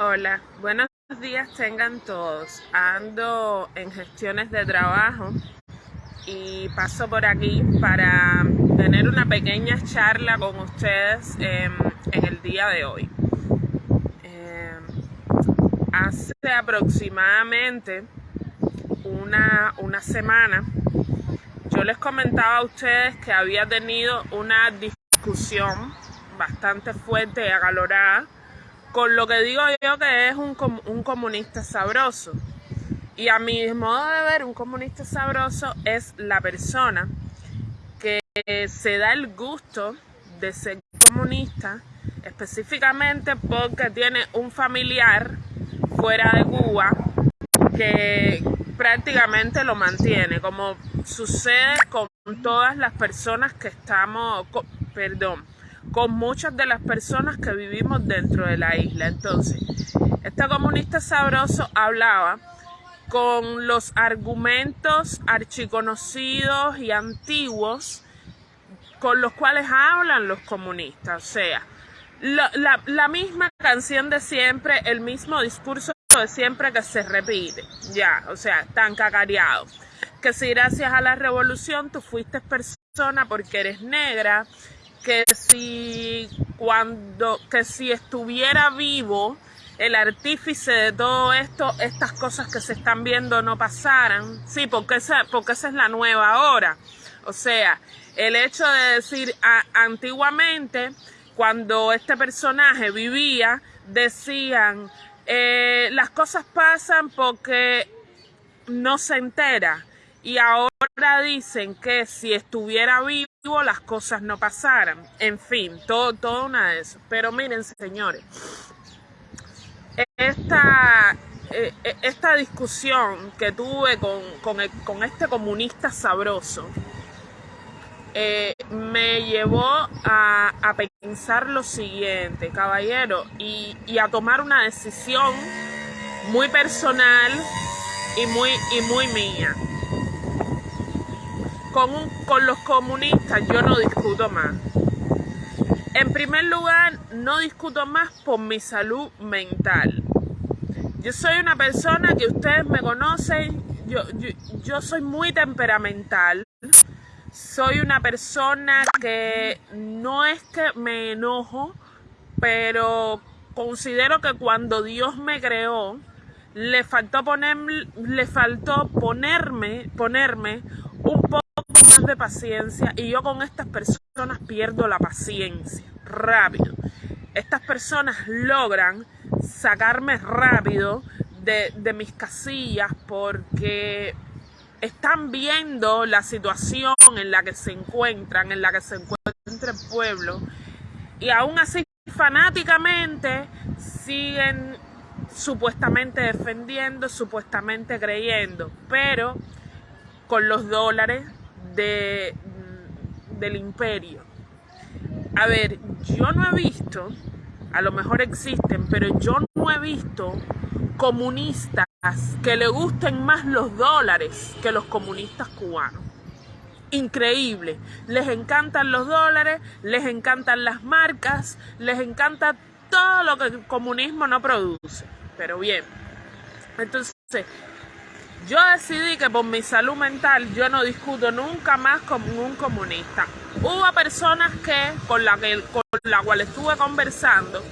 Hola, buenos días tengan todos. Ando en gestiones de trabajo y paso por aquí para tener una pequeña charla con ustedes en, el día de hoy. Em, hace aproximadamente una, una semana yo les comentaba a ustedes que había tenido una discusión bastante fuerte y acalorada con lo que digo yo que es un, un comunista sabroso. Y a mi modo de ver, un comunista sabroso es la persona que se da el gusto de ser comunista específicamente porque tiene un familiar fuera de Cuba que prácticamente lo mantiene, como sucede con todas las personas que estamos, perdón, con muchas de las personas que vivimos dentro de la isla. Entonces, este comunista sabroso hablaba con los argumentos archiconocidos y antiguos con los cuales hablan los comunistas. O sea, la, la, misma canción de siempre, el mismo discurso de siempre que se repite. Ya, o sea, tan cacareado. Que si gracias a la revolución tú fuiste persona porque eres negra, que si cuando que si estuviera vivo el artífice de todo esto, estas cosas que se están viendo no pasaran. Sí, porque esa, porque esa es la nueva hora. O sea, el hecho de decir antiguamente, cuando este personaje vivía, decían, eh, las cosas pasan porque no se entera. Y ahora dicen que si estuviera vivo, las cosas no pasaran. En fin, todo, todo una de eso. Pero miren, señores, esta, eh, eh, esta discusión que tuve con, con, este comunista sabroso eh, me llevó a, a, pensar lo siguiente, caballero, y, y a tomar una decisión muy personal y muy, y muy mía con, los comunistas yo no discuto más. En primer lugar, no discuto más por mi salud mental. Yo soy una persona que ustedes me conocen, yo, soy muy temperamental. Soy una persona que no es que me enojo, pero considero que cuando Dios me creó, le faltó, poner, le faltó ponerme, ponerme un poco de paciencia y yo con estas personas pierdo la paciencia rápido. Estas personas logran sacarme rápido de, de mis casillas porque están viendo la situación en la que se encuentran, en la que se encuentra el pueblo y aún así fanáticamente siguen supuestamente defendiendo, supuestamente creyendo, pero con los dólares de, del imperio. A ver, yo no he visto, a lo mejor existen, pero yo no he visto comunistas que le gusten más los dólares que los comunistas cubanos. Increíble. Les encantan los dólares, les encantan las marcas, les encanta todo lo que el comunismo no produce. Pero bien, entonces yo decidí que por mi salud mental yo no discuto nunca más con un comunista. Hubo personas que con la que con la cual estuve conversando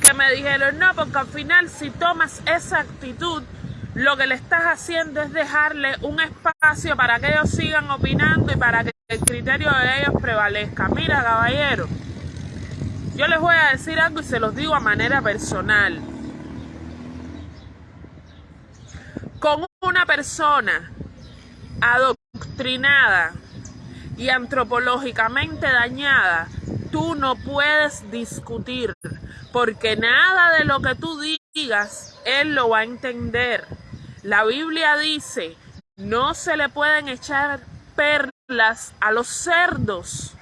que me dijeron, "No, porque al final si tomas esa actitud, lo que le estás haciendo es dejarle un espacio para que ellos sigan opinando y para que el criterio de ellos prevalezca." Mira, caballero, yo les voy a decir algo y se los digo a manera personal. Con una persona adoctrinada y antropológicamente dañada, tú no puedes discutir, porque nada de lo que tú digas, él lo va a entender. La Biblia dice, no se le pueden echar perlas a los cerdos.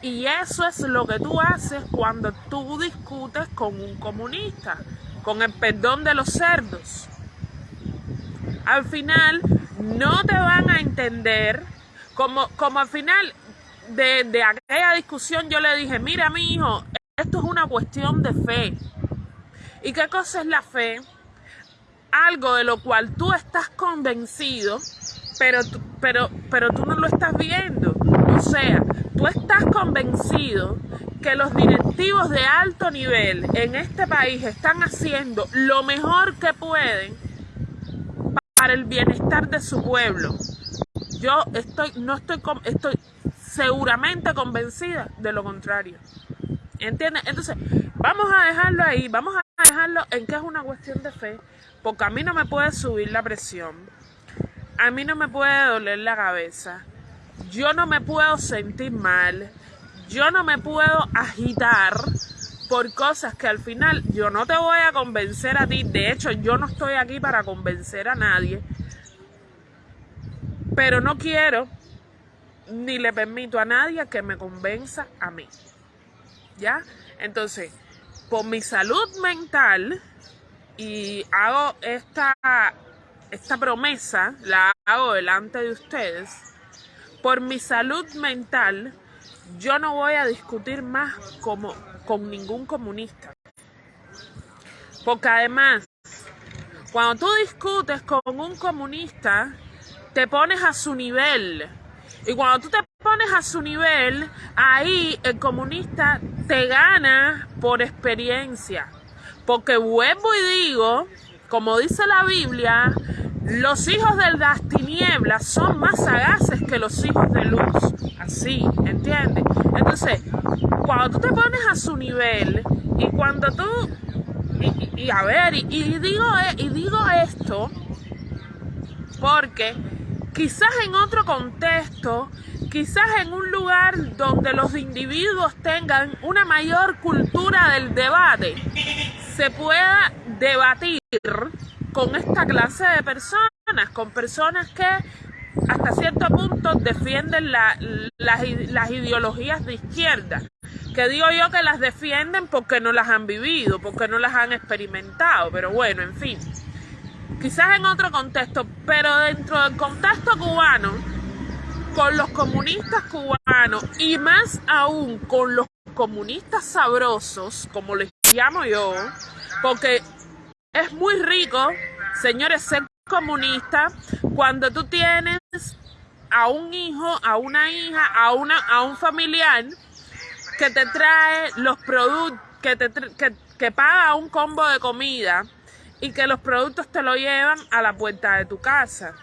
Y eso es lo que tú haces cuando tú discutes con un comunista, con el perdón de los cerdos al final no te van a entender, como, como al final de, de aquella discusión yo le dije, mira mi hijo, esto es una cuestión de fe. ¿Y qué cosa es la fe? Algo de lo cual tú estás convencido, pero, pero, pero tú no lo estás viendo. O sea, tú estás convencido que los directivos de alto nivel en este país están haciendo lo mejor que pueden para el bienestar de su pueblo. Yo estoy, no estoy, estoy seguramente convencida de lo contrario. ¿Entiendes? Entonces, vamos a dejarlo ahí, vamos a dejarlo en que es una cuestión de fe, porque a mí no me puede subir la presión, a mí no me puede doler la cabeza, yo no me puedo sentir mal, yo no me puedo agitar por cosas que al final yo no te voy a convencer a ti, de hecho yo no estoy aquí para convencer a nadie, pero no quiero ni le permito a nadie que me convenza a mí. ¿Ya? Entonces, por mi salud mental, y hago esta, esta promesa, la hago delante de ustedes, por mi salud mental, yo no voy a discutir más como, con ningún comunista. Porque además, cuando tú discutes con un comunista, te pones a su nivel. Y cuando tú te pones a su nivel, ahí el comunista te gana por experiencia. Porque vuelvo y digo, como dice la Biblia, los hijos de las tinieblas son más sagaces que los hijos de luz. Así, ¿entiendes? Entonces, cuando tú te pones a su nivel y cuando tú, y, a ver, y, digo, y digo esto porque quizás en otro contexto, quizás en un lugar donde los individuos tengan una mayor cultura del debate, se pueda debatir con esta clase de personas, con personas que hasta cierto punto defienden las, las ideologías de izquierda, que digo yo que las defienden porque no las han vivido, porque no las han experimentado, pero bueno, en fin. Quizás en otro contexto, pero dentro del contexto cubano, con los comunistas cubanos y más aún con los comunistas sabrosos, como les llamo yo, porque es muy rico, señores, ser comunista cuando tú tienes a un hijo, a una hija, a, una, a un familiar que te trae los productos, que, te, que, que paga un combo de comida y que los productos te lo llevan a la puerta de tu casa.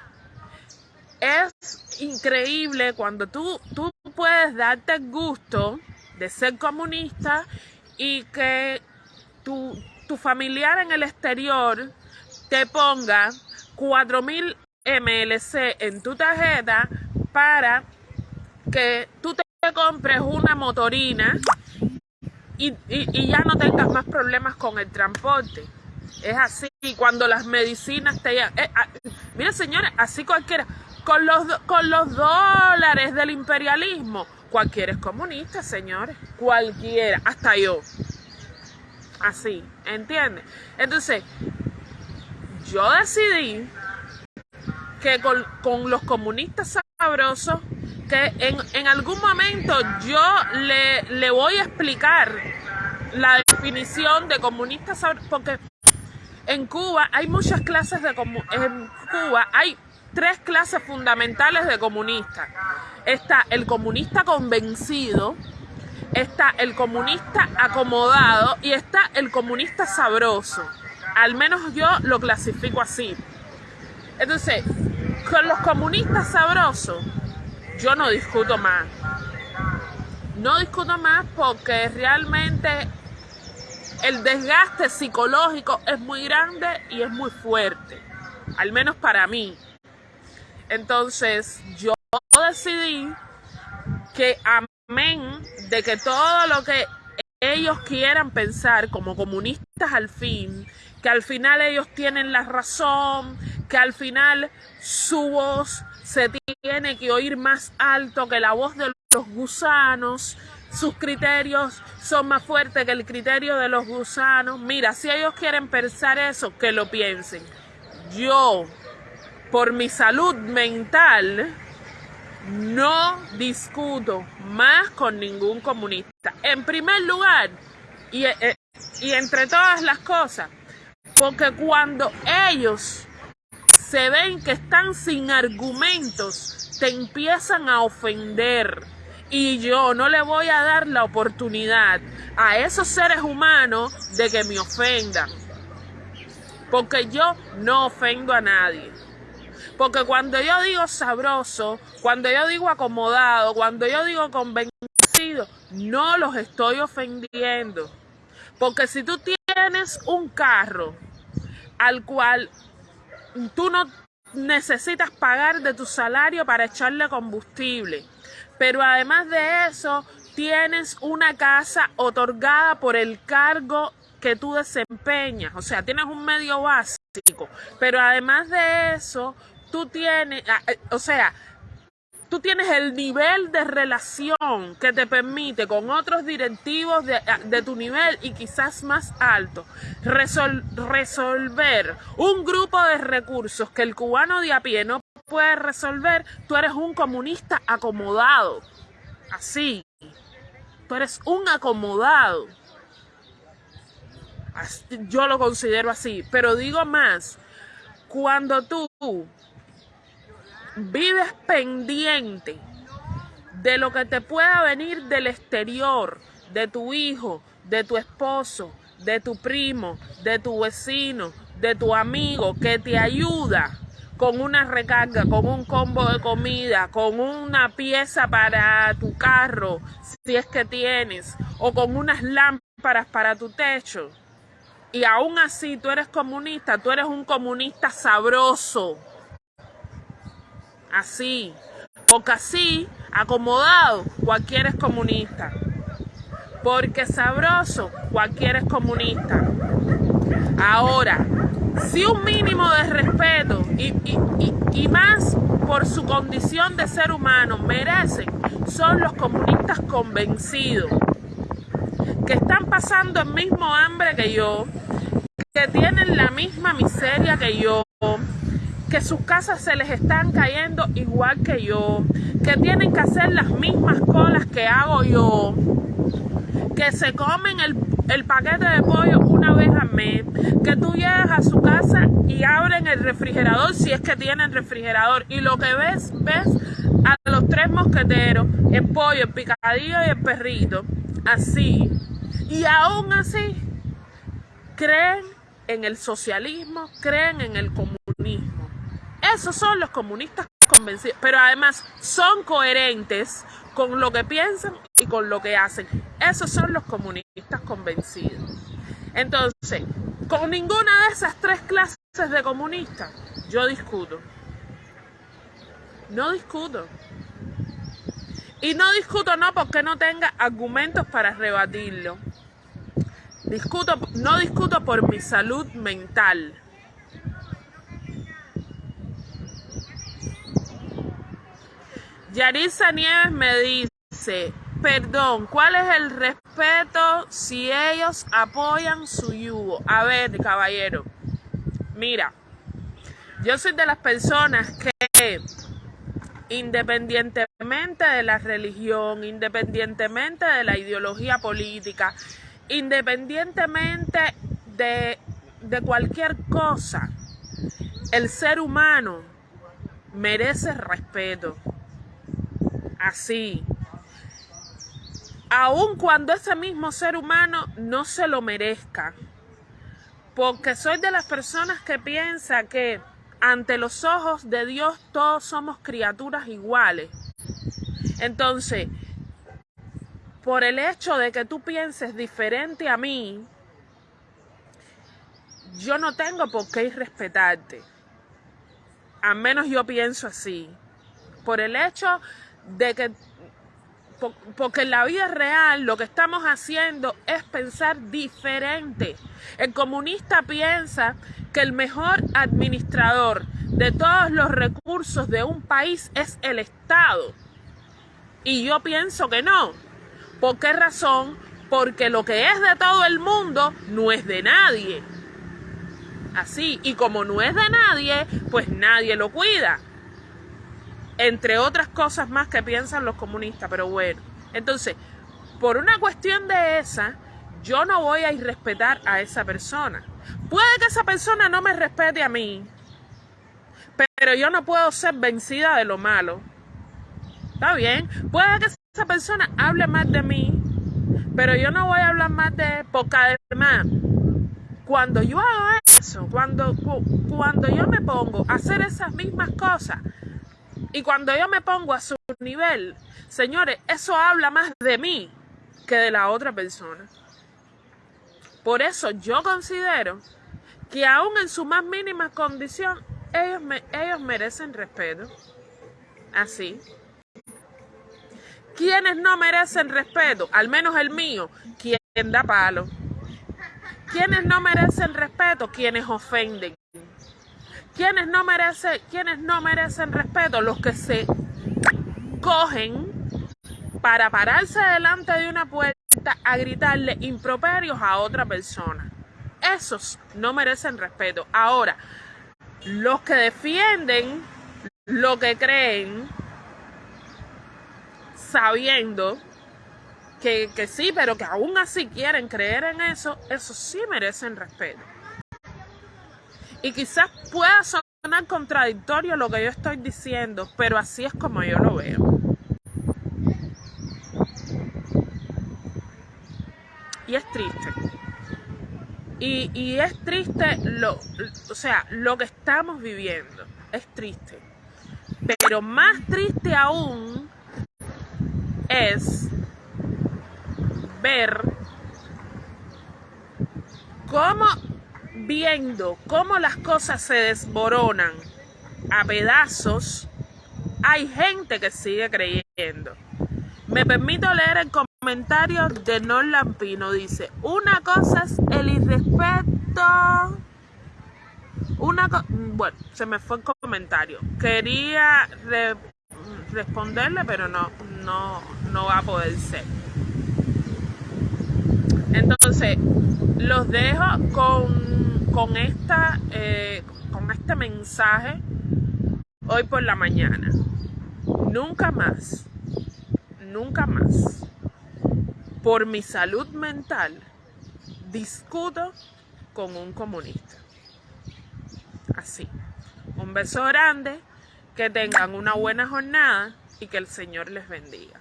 Es increíble cuando tú, tú puedes darte el gusto de ser comunista y que tu, tu familiar en el exterior te ponga 4000 MLC en tu tarjeta para que tú te compres una motorina y, y, ya no tengas más problemas con el transporte. Es así, cuando las medicinas te llegan. Eh, ah, mire, señores, así cualquiera. Con los, con los dólares del imperialismo, cualquiera es comunista, señores. Cualquiera, hasta yo. Así, ¿entiendes? Entonces, yo decidí que con, los comunistas sabrosos, que en, en algún momento yo le, le voy a explicar la definición de comunista sabroso, porque en Cuba hay muchas clases de en Cuba hay tres clases fundamentales de comunistas. Está el comunista convencido, está el comunista acomodado y está el comunista sabroso. Al menos yo lo clasifico así. Entonces, con los comunistas sabrosos, yo no discuto más. No discuto más porque realmente el desgaste psicológico es muy grande y es muy fuerte, al menos para mí. Entonces yo decidí que amén de que todo lo que ellos quieran pensar como comunistas al fin, que al final ellos tienen la razón, que al final su voz se tiene que oír más alto que la voz de los gusanos, sus criterios son más fuertes que el criterio de los gusanos. Mira, si ellos quieren pensar eso, que lo piensen. Yo, por mi salud mental, no discuto más con ningún comunista. En primer lugar, y eh, Y entre todas las cosas, porque cuando ellos se ven que están sin argumentos, te empiezan a ofender. Y yo no le voy a dar la oportunidad a esos seres humanos de que me ofendan. Porque yo no ofendo a nadie. Porque cuando yo digo sabroso, cuando yo digo acomodado, cuando yo digo convencido, no los estoy ofendiendo. Porque si tú tienes un carro al cual tú no necesitas pagar de tu salario para echarle combustible, pero además de eso tienes una casa otorgada por el cargo que tú desempeñas, o sea, tienes un medio básico, pero además de eso, tú tienes, ah, eh, o sea, tú tienes el nivel de relación que te permite con otros directivos de, tu nivel y quizás más alto resolver un grupo de recursos que el cubano de a pie no puede resolver, tú eres un comunista acomodado. Así. Tú eres un acomodado. Yo lo considero así. Pero digo más, cuando tú vives pendiente de lo que te pueda venir del exterior, de tu hijo, de tu esposo, de tu primo, de tu vecino, de tu amigo, que te ayuda con una recarga, con un combo de comida, con una pieza para tu carro, si es que tienes, o con unas lámparas para tu techo. Y aún así tú eres comunista, tú eres un comunista sabroso así, porque así, acomodado, cualquiera es comunista. Porque sabroso, cualquiera es comunista. Ahora, si un mínimo de respeto y, y, más por su condición de ser humano merecen, son los comunistas convencidos, que están pasando el mismo hambre que yo, que tienen la misma miseria que yo, que sus casas se les están cayendo igual que yo, que tienen que hacer las mismas colas que hago yo, que se comen el, el paquete de pollo una vez al mes, que tú llegas a su casa y abren el refrigerador si es que tienen refrigerador y lo que ves, ves a los tres mosqueteros, el pollo, el picadillo y el perrito, así. Y aún así, creen en el socialismo, creen en el comunismo. Esos son los comunistas convencidos, pero además son coherentes con lo que piensan y con lo que hacen. Esos son los comunistas convencidos. Entonces, con ninguna de esas tres clases de comunistas, yo discuto. No discuto. Y no discuto no porque no tenga argumentos para rebatirlo. Discuto, no discuto por mi salud mental. Yarisa Nieves me dice, perdón, ¿cuál es el respeto si ellos apoyan su yugo? A ver, caballero, mira, yo soy de las personas que independientemente de la religión, independientemente de la ideología política, independientemente de, de cualquier cosa, el ser humano merece respeto así. Aun cuando ese mismo ser humano no se lo merezca. Porque soy de las personas que piensa que ante los ojos de Dios todos somos criaturas iguales. Entonces, por el hecho de que tú pienses diferente a mí, yo no tengo por qué irrespetarte. Al menos yo pienso así. Por el hecho de que porque en la vida real lo que estamos haciendo es pensar diferente. El comunista piensa que el mejor administrador de todos los recursos de un país es el Estado. Y yo pienso que no. ¿Por qué razón? Porque lo que es de todo el mundo no es de nadie. Así, y como no es de nadie, pues nadie lo cuida entre otras cosas más que piensan los comunistas, pero bueno. Entonces, por una cuestión de esa, yo no voy a irrespetar a esa persona. Puede que esa persona no me respete a mí, pero yo no puedo ser vencida de lo malo. ¿Está bien? Puede que esa persona hable más de mí, pero yo no voy a hablar más de poca de más. Cuando yo hago eso, cuando, cuando yo me pongo a hacer esas mismas cosas y cuando yo me pongo a su nivel, señores, eso habla más de mí que de la otra persona. Por eso yo considero que aún en su más mínima condición, ellos, ellos merecen respeto. Así. ¿Quiénes no merecen respeto? Al menos el mío, quien da palo. ¿Quiénes no merecen respeto? Quienes ofenden. ¿Quiénes no merecen, quienes no merecen respeto? Los que se cogen para pararse delante de una puerta a gritarle improperios a otra persona. Esos no merecen respeto. Ahora, los que defienden lo que creen, sabiendo que, que, sí, pero que aún así quieren creer en eso, esos sí merecen respeto. Y quizás pueda sonar contradictorio lo que yo estoy diciendo, pero así es como yo lo veo. y es triste. Y, es triste lo, o sea, lo que estamos viviendo. Es triste. Pero más triste aún es ver cómo viendo cómo las cosas se desboronan a pedazos, hay gente que sigue creyendo. Me permito leer el comentario de Non Lampino. Dice, una cosa es el irrespeto. Una bueno, se me fue el comentario. Quería responderle, pero no, no, no va a poder ser. Entonces, los dejo con, con, esta, eh, con este mensaje hoy por la mañana. Nunca más, nunca más por mi salud mental, discuto con un comunista. Así. Un beso grande, que tengan una buena jornada y que el Señor les bendiga.